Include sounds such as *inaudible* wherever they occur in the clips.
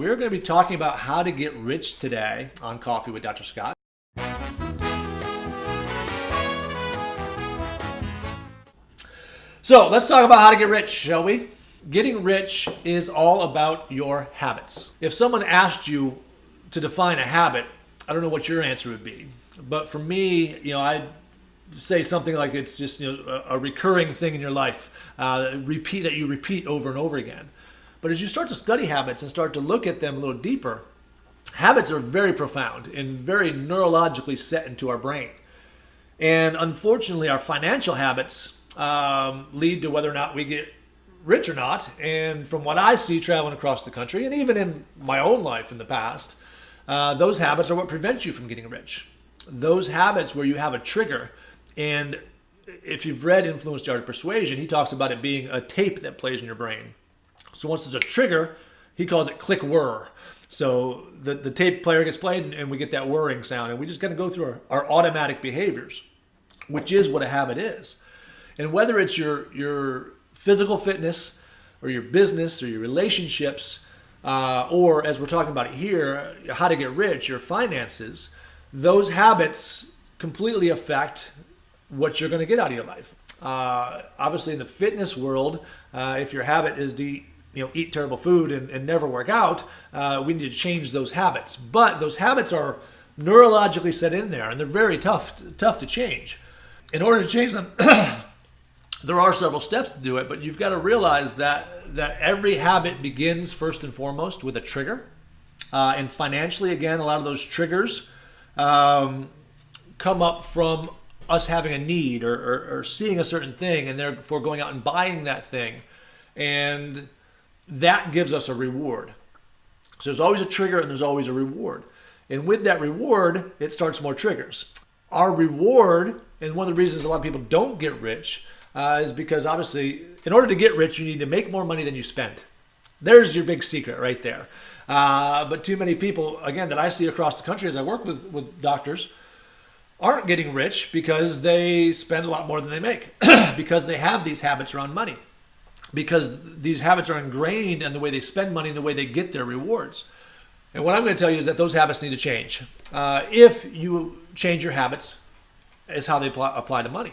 We're going to be talking about how to get rich today on Coffee with Dr. Scott. So let's talk about how to get rich, shall we? Getting rich is all about your habits. If someone asked you to define a habit, I don't know what your answer would be. But for me, you know, I'd say something like it's just you know, a, recurring thing in your life, uh, repeat that you repeat over and over again. But as you start to study habits and start to look at them a little deeper, habits are very profound and very neurologically set into our brain. And unfortunately, our financial habits um, lead to whether or not we get rich or not. And from what I see traveling across the country, and even in my own life in the past, uh, those habits are what prevent you from getting rich. Those habits where you have a trigger. And if you've read Influence the Art of Persuasion, he talks about it being a tape that plays in your brain. So once there's a trigger, he calls it click whir. So the, the tape player gets played and, and we get that whirring sound. And we just kind of go through our, our automatic behaviors, which is what a habit is. And whether it's your, your physical fitness or your business or your relationships, uh, or as we're talking about here, how to get rich, your finances, those habits completely affect what you're going to get out of your life. Uh, obviously, in the fitness world, uh, if your habit is to you know eat terrible food and, and never work out uh, we need to change those habits. But those habits are neurologically set in there and they're very tough tough to change. In order to change them *clears throat* there are several steps to do it but you've got to realize that that every habit begins first and foremost with a trigger. Uh, and financially again a lot of those triggers um, come up from us having a need or, or, or seeing a certain thing and therefore going out and buying that thing. And that gives us a reward. So there's always a trigger and there's always a reward. And with that reward, it starts more triggers. Our reward, and one of the reasons a lot of people don't get rich, uh, is because obviously, in order to get rich, you need to make more money than you spend. There's your big secret right there. Uh, but too many people, again, that I see across the country as I work with, with doctors, aren't getting rich because they spend a lot more than they make, *clears throat* because they have these habits around money because these habits are ingrained in the way they spend money and the way they get their rewards. And what I'm going to tell you is that those habits need to change. Uh, if you change your habits, is how they apply, to money.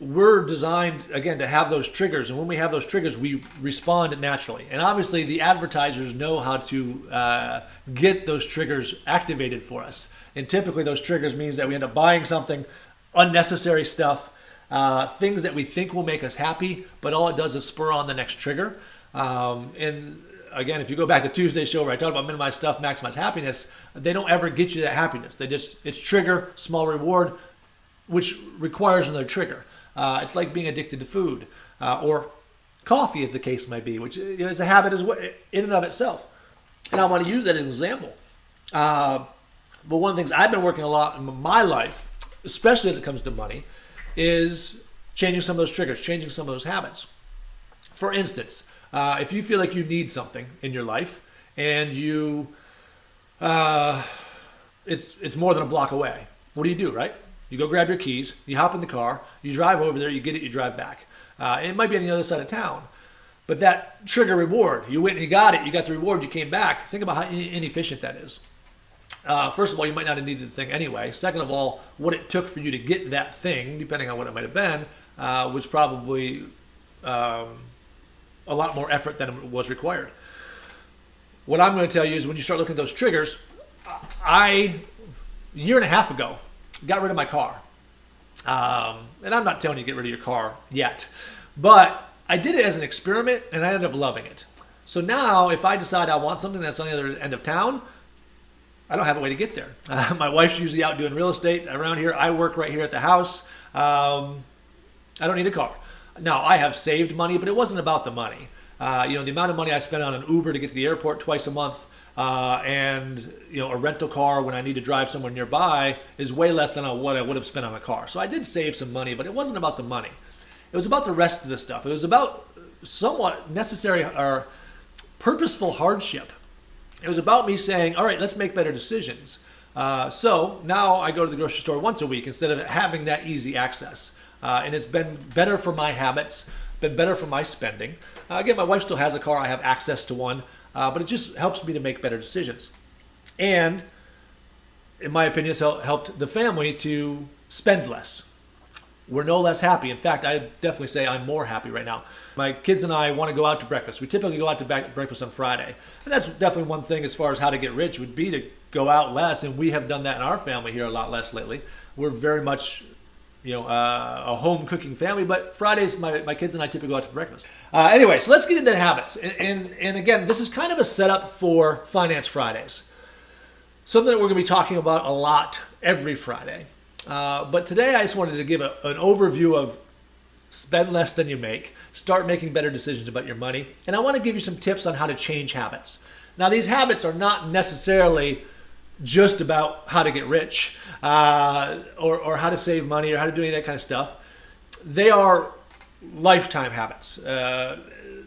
We're designed, again, to have those triggers. And when we have those triggers, we respond naturally. And obviously, the advertisers know how to uh, get those triggers activated for us. And typically, those triggers means that we end up buying something, unnecessary stuff, uh, things that we think will make us happy, but all it does is spur on the next trigger. Um, and again, if you go back to Tuesday's show where I talked about minimize stuff, maximize happiness, they don't ever get you that happiness. They just, it's trigger, small reward, which requires another trigger. Uh, it's like being addicted to food uh, or coffee, as the case might be, which is a habit as well, in and of itself. And I want to use that as an example. Uh, but one of the things I've been working a lot in my life, especially as it comes to money, is changing some of those triggers, changing some of those habits. For instance, uh, if you feel like you need something in your life and you, uh, it's it's more than a block away. What do you do, right? You go grab your keys, you hop in the car, you drive over there, you get it, you drive back. Uh, it might be on the other side of town, but that trigger reward, you went and you got it, you got the reward, you came back. Think about how inefficient that is. Uh, first of all, you might not have needed the thing anyway. Second of all, what it took for you to get that thing, depending on what it might have been, uh, was probably um, a lot more effort than was required. What I'm going to tell you is when you start looking at those triggers, I, a year and a half ago, got rid of my car. Um, and I'm not telling you to get rid of your car yet, but I did it as an experiment and I ended up loving it. So now if I decide I want something that's on the other end of town, I don't have a way to get there. Uh, my wife's usually out doing real estate around here. I work right here at the house. Um, I don't need a car. Now, I have saved money, but it wasn't about the money. Uh, you know, the amount of money I spend on an Uber to get to the airport twice a month uh, and, you know, a rental car when I need to drive somewhere nearby is way less than what I would have spent on a car. So I did save some money, but it wasn't about the money. It was about the rest of the stuff. It was about somewhat necessary or purposeful hardship it was about me saying, all right, let's make better decisions. Uh, so now I go to the grocery store once a week instead of having that easy access. Uh, and it's been better for my habits, been better for my spending. Uh, again, my wife still has a car. I have access to one. uh, but it just helps me to make better decisions. And in my opinion, it's helped the family to spend less. We're no less happy. In fact, I definitely say I'm more happy right now. My kids and I want to go out to breakfast. We typically go out to breakfast on Friday. And that's definitely one thing as far as how to get rich would be to go out less. And we have done that in our family here a lot less lately. We're very much you know, uh, a home cooking family. But Fridays, my, my kids and I typically go out to breakfast. Uh, anyway, so let's get into the habits. And, and, and again, this is kind of a setup for Finance Fridays. Something that we're going to be talking about a lot every Friday. Uh, but today I just wanted to give a, an overview of spend less than you make, start making better decisions about your money, and I want to give you some tips on how to change habits. Now, these habits are not necessarily just about how to get rich uh, or, or how to save money or how to do any of that kind of stuff. They are lifetime habits. Uh,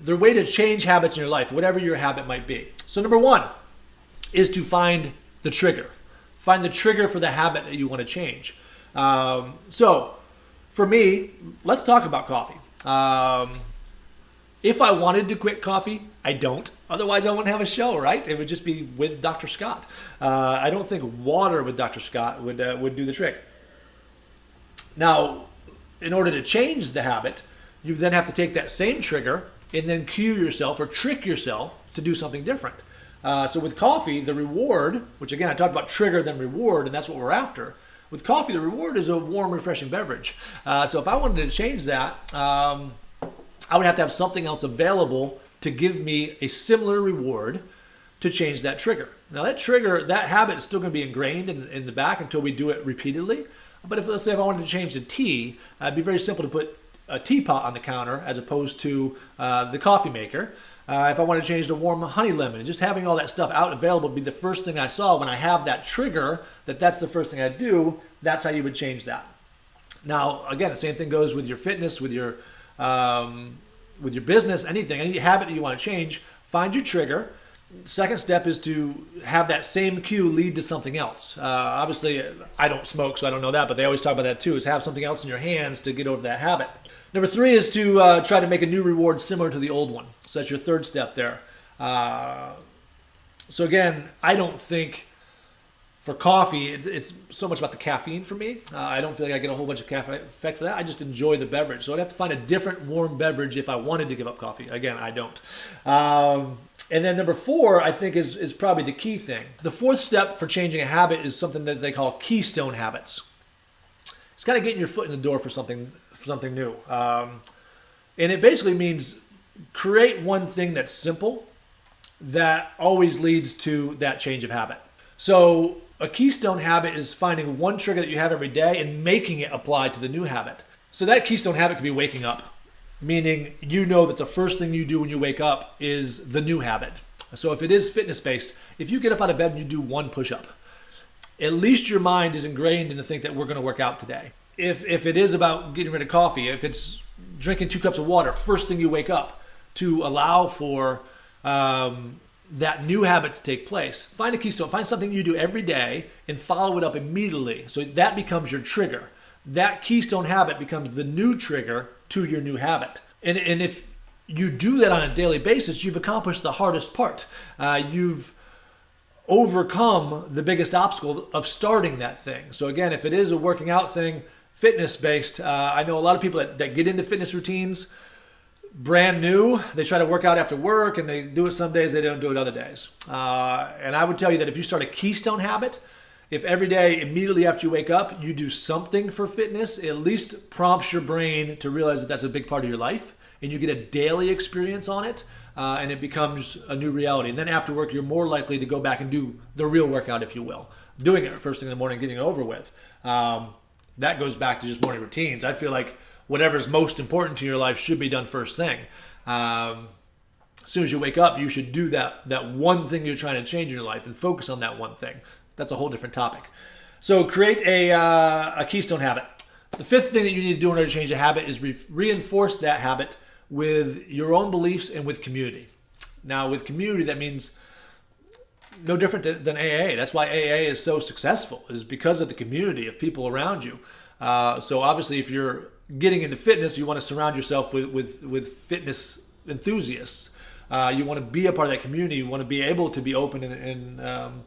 they're way to change habits in your life, whatever your habit might be. So, number one is to find the trigger. Find the trigger for the habit that you want to change. Um, so, for me, let's talk about coffee. Um, if I wanted to quit coffee, I don't. Otherwise, I wouldn't have a show, right? It would just be with Dr. Scott. Uh, I don't think water with Dr. Scott would uh, would do the trick. Now, in order to change the habit, you then have to take that same trigger and then cue yourself or trick yourself to do something different. Uh, so with coffee, the reward, which again I talked about trigger then reward, and that's what we're after. With coffee, the reward is a warm, refreshing beverage. Uh, so if I wanted to change that. Um, I would have to have something else available to give me a similar reward to change that trigger. Now that trigger, that habit is still going to be ingrained in, in the back until we do it repeatedly. But if let's say if I wanted to change the tea, uh, it'd be very simple to put a teapot on the counter as opposed to uh, the coffee maker. Uh, if I want to change to warm honey lemon, just having all that stuff out available would be the first thing I saw when I have that trigger that that's the first thing I do. That's how you would change that. Now, again, the same thing goes with your fitness, with your um, with your business, anything, any habit that you want to change, find your trigger. Second step is to have that same cue lead to something else. Uh, obviously, I don't smoke, so I don't know that, but they always talk about that too, is have something else in your hands to get over that habit. Number three is to uh, try to make a new reward similar to the old one. So that's your third step there. Uh, so again, I don't think for coffee, it's, it's so much about the caffeine for me. Uh, I don't feel like I get a whole bunch of caffeine effect for that. I just enjoy the beverage. So I'd have to find a different warm beverage if I wanted to give up coffee. Again, I don't. Um, and then number four, I think, is, is probably the key thing. The fourth step for changing a habit is something that they call keystone habits. It's kind of getting your foot in the door for something, for something new. Um, and it basically means create one thing that's simple that always leads to that change of habit. So a keystone habit is finding one trigger that you have every day and making it apply to the new habit. So that keystone habit could be waking up, meaning you know that the first thing you do when you wake up is the new habit. So if it is fitness based, if you get up out of bed and you do one push up, at least your mind is ingrained in the think that we're going to work out today. If if it is about getting rid of coffee, if it's drinking two cups of water first thing you wake up to allow for um, that new habit to take place. Find a keystone, find something you do every day and follow it up immediately. So that becomes your trigger. That keystone habit becomes the new trigger to your new habit. And, and if you do that on a daily basis, you've accomplished the hardest part. Uh, you've overcome the biggest obstacle of starting that thing. So, again, if it is a working out thing, fitness based, uh, I know a lot of people that, that get into fitness routines brand new. They try to work out after work and they do it some days, they don't do it other days. Uh, and I would tell you that if you start a keystone habit, if every day, immediately after you wake up, you do something for fitness, at least prompts your brain to realize that that's a big part of your life and you get a daily experience on it uh, and it becomes a new reality. And then after work, you're more likely to go back and do the real workout, if you will, doing it first thing in the morning, getting it over with. Um, that goes back to just morning routines. I feel like whatever's most important to your life should be done first thing. Um, as soon as you wake up, you should do that that one thing you're trying to change in your life and focus on that one thing. That's a whole different topic. So create a, uh, a keystone habit. The fifth thing that you need to do in order to change a habit is re- reinforce that habit with your own beliefs and with community. Now, with community, that means no different than AA. That's why AA is so successful, is because of the community of people around you. Uh, so obviously, if you're getting into fitness, you want to surround yourself with with, with fitness enthusiasts. Uh, you want to be a part of that community. You want to be able to be open and, and um,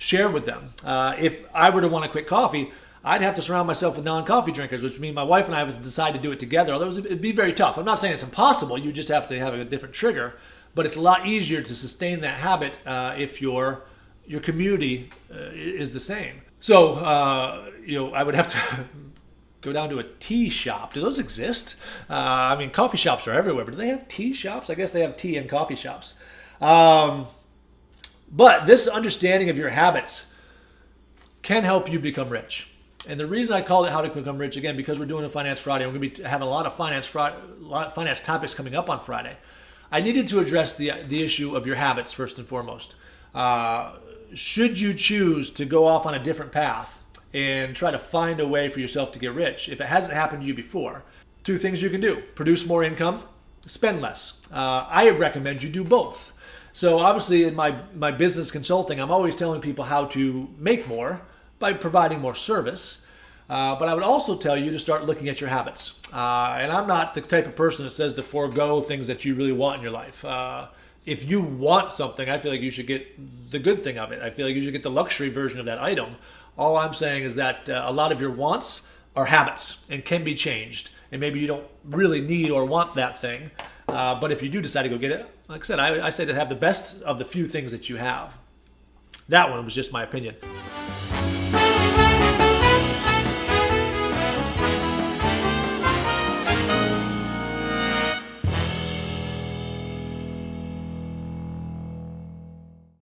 share with them. Uh, if I were to want to quit coffee, I'd have to surround myself with non-coffee drinkers, which means my wife and I would decide to do it together. Although it'd be very tough. I'm not saying it's impossible. You just have to have a different trigger. But it's a lot easier to sustain that habit uh, if your your community uh, is the same. So uh, you know, I would have to *laughs* go down to a tea shop. Do those exist? Uh, I mean, coffee shops are everywhere, but do they have tea shops? I guess they have tea and coffee shops. Um, but this understanding of your habits can help you become rich. And the reason I call it "How to Become Rich" again because we're doing a Finance Friday. We're going to be having a lot of finance a lot of finance topics coming up on Friday. I needed to address the the issue of your habits first and foremost. Uh, should you choose to go off on a different path and try to find a way for yourself to get rich, if it hasn't happened to you before, two things you can do: produce more income, spend less. Uh, I recommend you do both. So obviously, in my my business consulting, I'm always telling people how to make more by providing more service. Uh, but I would also tell you to start looking at your habits. Uh, and I'm not the type of person that says to forego things that you really want in your life. Uh, if you want something, I feel like you should get the good thing of it. I feel like you should get the luxury version of that item. All I'm saying is that uh, a lot of your wants are habits and can be changed. And maybe you don't really need or want that thing. Uh, but if you do decide to go get it, like I said, I, I say to have the best of the few things that you have. That one was just my opinion.